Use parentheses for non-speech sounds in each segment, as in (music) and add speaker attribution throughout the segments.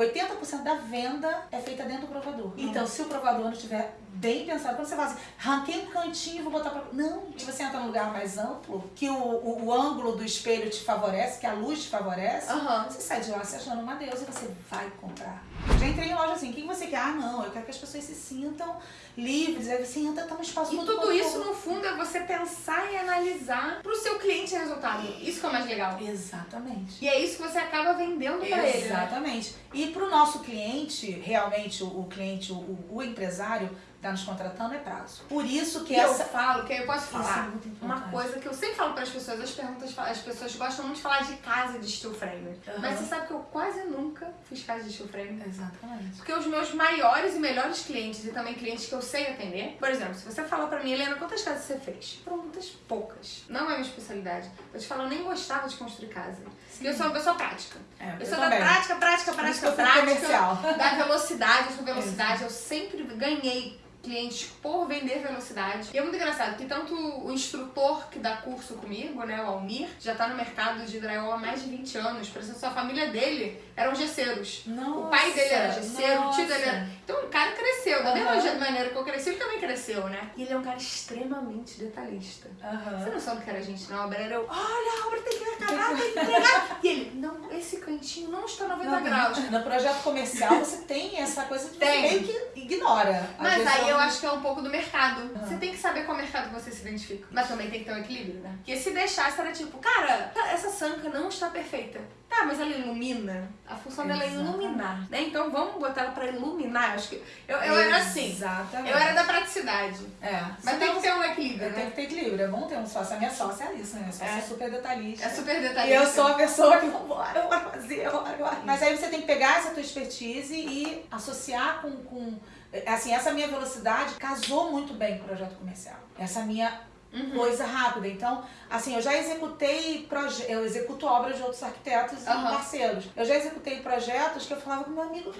Speaker 1: 80% da venda é feita dentro do provador. Então, se o provador não estiver bem pensado, quando você fala assim, ranquei um cantinho e vou botar pra... Não, se você entra num lugar mais amplo, que o, o, o ângulo do espelho te favorece, que a luz te favorece,
Speaker 2: Aham.
Speaker 1: você sai de lá se achando uma deusa e você vai comprar. Já entrei em loja assim, o que você quer? Ah, não, eu quero que as pessoas se sintam livres. Aí você entra, tá um espaço
Speaker 2: E tudo isso, no fundo, é você pensar e analisar pro seu cliente resultado. Isso que é o mais legal.
Speaker 1: Exatamente.
Speaker 2: E é isso que você acaba vendendo pra ele. né?
Speaker 1: Exatamente. E para o nosso cliente, realmente, o, cliente, o, o empresário está nos contratando é prazo. Por isso que
Speaker 2: E eu
Speaker 1: essa.
Speaker 2: falo, que eu posso
Speaker 1: é
Speaker 2: falar,
Speaker 1: muito
Speaker 2: uma coisa que eu sempre falo para as pessoas, as perguntas, as pessoas gostam muito de falar de casa de steel frame.
Speaker 1: Aham.
Speaker 2: Mas você sabe que eu quase nunca fiz casa de steel frame.
Speaker 1: Exatamente.
Speaker 2: Porque os meus maiores e melhores clientes e também clientes que eu sei atender, por exemplo, se você falar pra mim, Helena, quantas casas você fez? Muitas poucas. Não é minha especialidade. Eu te falo, eu nem gostava de construir casa. E eu sou uma pessoa prática.
Speaker 1: É,
Speaker 2: Eu sou da prática, prática, prática,
Speaker 1: eu fui
Speaker 2: prática.
Speaker 1: comercial.
Speaker 2: Da velocidade, eu sou velocidade. Eu sempre ganhei clientes por vender velocidade. E é muito engraçado, que tanto o instrutor que dá curso comigo, né, o Almir, já tá no mercado de drywall há mais de 20 anos. Por exemplo, a família dele eram gesseiros.
Speaker 1: Nossa,
Speaker 2: O pai dele era gesseiro, o tio dele
Speaker 1: nossa.
Speaker 2: era. Então o cara cresceu. Da mesma
Speaker 1: Aham.
Speaker 2: jeito- maneira que eu cresci, ele também cresceu, né? E ele é um cara extremamente detalhista.
Speaker 1: Aham.
Speaker 2: Você não sabe o que era a gente na obra? Era eu, olha, a obra tem que acabar, tem que entregar. e ele, não, esse cantinho não está 90
Speaker 1: Não,
Speaker 2: graus.
Speaker 1: No projeto comercial você tem essa coisa você
Speaker 2: Tem.
Speaker 1: meio que ignora.
Speaker 2: Mas aí eu
Speaker 1: do-
Speaker 2: acho que é um pouco do mercado.
Speaker 1: Aham.
Speaker 2: Você tem que saber qual mercado você se identifica. Mas também tem que ter um equilíbrio, né? Porque se deixasse, era tipo, cara, essa sanca não está perfeita. Tá, mas ela ilumina. A função dela é iluminar, né? Então vamos botar ela pra iluminar. Eu Acho que eu, eu era assim.
Speaker 1: Exatamente.
Speaker 2: Eu era da praticidade.
Speaker 1: É.
Speaker 2: Mas tem que ter um equilíbrio,
Speaker 1: Tem
Speaker 2: né?
Speaker 1: que ter equilíbrio. É bom ter um sócio. A minha sócia é isso, né? Minha sócia é,
Speaker 2: É.
Speaker 1: super detalhista.
Speaker 2: É super
Speaker 1: E
Speaker 2: detalhista.
Speaker 1: eu sou a pessoa que vambora, bora fazer, bora, bora. Mas aí você tem que pegar essa tua expertise e associar com, com. Assim, essa minha velocidade casou muito bem com o projeto comercial. Essa minha
Speaker 2: Uhum.
Speaker 1: coisa rápida. Então, assim, eu já executei proje eu executo obras de outros arquitetos e
Speaker 2: Aham.
Speaker 1: parceiros. Eu já executei projetos que eu falava com meu amigo.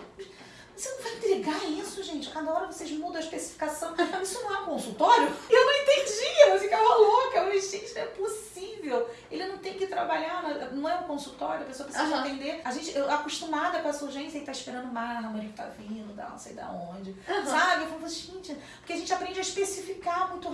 Speaker 1: Você não vai entregar isso, gente? Cada hora vocês mudam a especificação. (laughs) Isso não é um consultório? E eu não entendia, eu ficava louca. Eu falei, gente, não é possível. Ele não tem que trabalhar, não é um consultório, a pessoa precisa
Speaker 2: Aham.
Speaker 1: entender. A gente, eu acostumada com essa urgência e tá esperando mármore que tá vindo, da não sei da onde.
Speaker 2: Aham.
Speaker 1: Sabe? Eu falo, gente, porque a gente aprende a especificar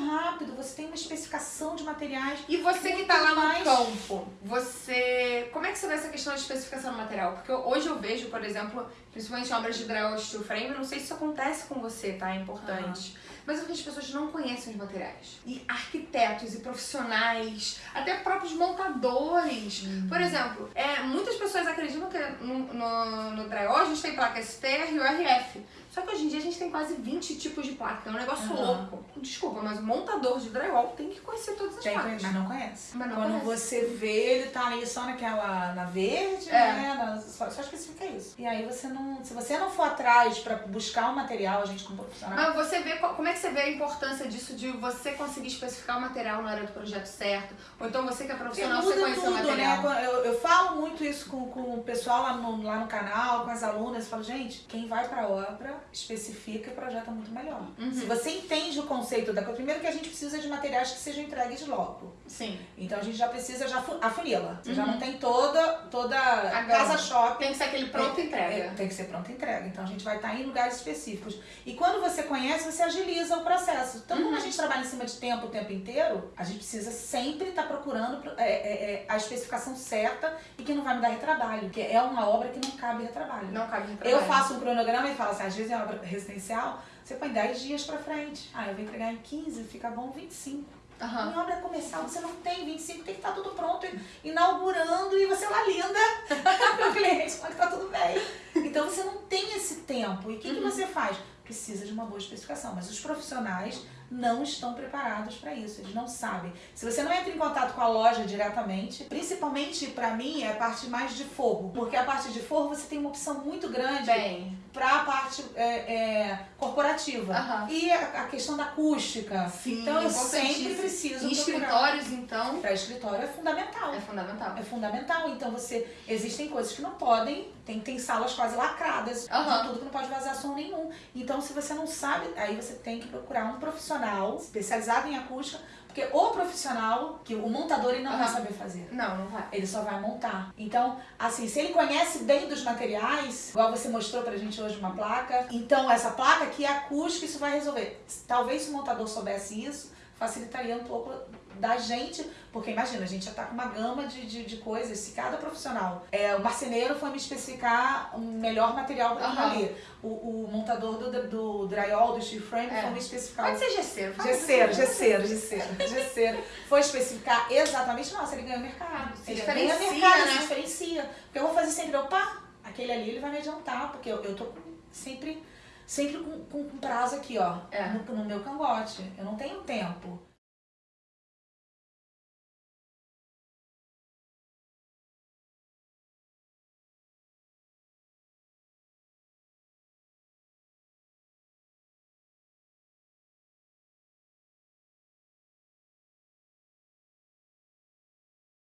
Speaker 1: rápido. Você tem uma especificação de materiais.
Speaker 2: E você que tá lá no
Speaker 1: mais.
Speaker 2: campo, você. Como é que você vê essa questão de especificação do material? Porque hoje eu vejo, por exemplo, principalmente obras de drywall steel frame, não sei se isso acontece com você, tá? É importante. Mas eu vejo que as pessoas não conhecem os materiais. E arquitetos e profissionais, até próprios montadores. Por exemplo, é, muitas pessoas acreditam que no, no, no drywall a gente tem placa STR e URF. Só que hoje em dia a gente tem quase 20 tipos de placa. É um negócio
Speaker 1: Aham.
Speaker 2: louco. Desculpa, mas o montador de drywall tem que conhecer todas as
Speaker 1: Tem,
Speaker 2: placas.
Speaker 1: mas não conhece.
Speaker 2: Mas não
Speaker 1: Quando
Speaker 2: conhece.
Speaker 1: você vê, ele tá ali só naquela. na verde,
Speaker 2: É.
Speaker 1: né? Na- só, só especifica isso. E aí você não. Se você não for atrás pra buscar o material, a gente como profissional.
Speaker 2: Mas você vê, como é que você vê a importância disso de você conseguir especificar o material na hora do projeto certo? Ou então você que é profissional, você
Speaker 1: muda
Speaker 2: conhecer o
Speaker 1: tudo,
Speaker 2: material?
Speaker 1: né? Eu, eu falo muito isso com, com o pessoal lá no, lá no canal, com as alunas. Eu falo, gente, quem vai pra obra especifica e projeta muito melhor.
Speaker 2: Uhum.
Speaker 1: Se você entende o conceito da coisa, primeiro que a gente precisa de materiais que sejam entregues logo.
Speaker 2: Sim.
Speaker 1: Então a gente já precisa já fu- afunila. Você já
Speaker 2: Uhum.
Speaker 1: não tem toda, toda
Speaker 2: A
Speaker 1: casa shopping.
Speaker 2: Tem que ser aquele pronto
Speaker 1: É,
Speaker 2: entrega.
Speaker 1: tem que ser pronta entrega. Então a gente vai estar em lugares específicos. E quando você conhece, você agiliza o processo. Então, como a gente trabalha em cima de tempo o tempo inteiro, a gente precisa sempre estar procurando é, é, é, a especificação certa e que não vai me dar retrabalho. Porque é uma obra que não cabe retrabalho.
Speaker 2: Não cabe no
Speaker 1: Eu faço um cronograma e falo assim, às vezes é obra residencial, você põe 10 dias pra frente. Ah, eu vou entregar em 15, fica bom 25.
Speaker 2: Aham.
Speaker 1: Em obra comercial você não tem 25, tem que estar tudo pronto, inaugurando e você lá linda (laughs) pro cliente, falando que tá tudo bem. Então você não tem esse tempo. E o que, que
Speaker 2: Uhum.
Speaker 1: você faz? Precisa de uma boa especificação. Mas os profissionais não estão preparados para isso, eles não sabem. Se você não entra em contato com a loja diretamente, principalmente para mim é a parte mais de forro, porque a parte de forro você tem uma opção muito grande
Speaker 2: Bem.
Speaker 1: para a parte é, é, corporativa.
Speaker 2: Aham.
Speaker 1: E a, a questão da acústica.
Speaker 2: Sim,
Speaker 1: então eu sempre preciso
Speaker 2: Em escritórios, então,
Speaker 1: para escritório é fundamental.
Speaker 2: é fundamental.
Speaker 1: É fundamental. Então você. Existem coisas que não podem. Tem, tem salas quase lacradas de tudo que não pode vazar som nenhum. Então, se você não sabe, aí você tem que procurar um profissional especializado em acústica, porque o profissional, que o montador, ele não vai
Speaker 2: Aham.
Speaker 1: saber fazer.
Speaker 2: Não, não vai.
Speaker 1: Ele só vai montar. Então, assim, se ele conhece bem dos materiais, igual você mostrou pra gente hoje uma placa, então essa placa aqui é acústica, isso vai resolver. Talvez se o montador soubesse isso, facilitaria um pouco da gente, porque imagina, a gente já tá com uma gama de, de, de coisas, se cada profissional, é, o marceneiro foi me especificar um melhor material aquilo
Speaker 2: Aham.
Speaker 1: ali, o, o montador do, do drywall, do steel frame,
Speaker 2: É.
Speaker 1: foi me especificar
Speaker 2: Pode ser gesseiro.
Speaker 1: Gesseiro,
Speaker 2: gesseiro.
Speaker 1: gesseiro, gesseiro, gesseiro. Foi especificar exatamente, nossa, ele ganhou mercado.
Speaker 2: Se
Speaker 1: ele
Speaker 2: diferencia,
Speaker 1: ganha mercado,
Speaker 2: né?
Speaker 1: se diferencia. Porque eu vou fazer sempre, opa, aquele ali ele vai me adiantar, porque eu, eu tô sempre, sempre com, com, com prazo aqui, ó,
Speaker 2: É.
Speaker 1: no, no meu cangote. Eu não tenho tempo.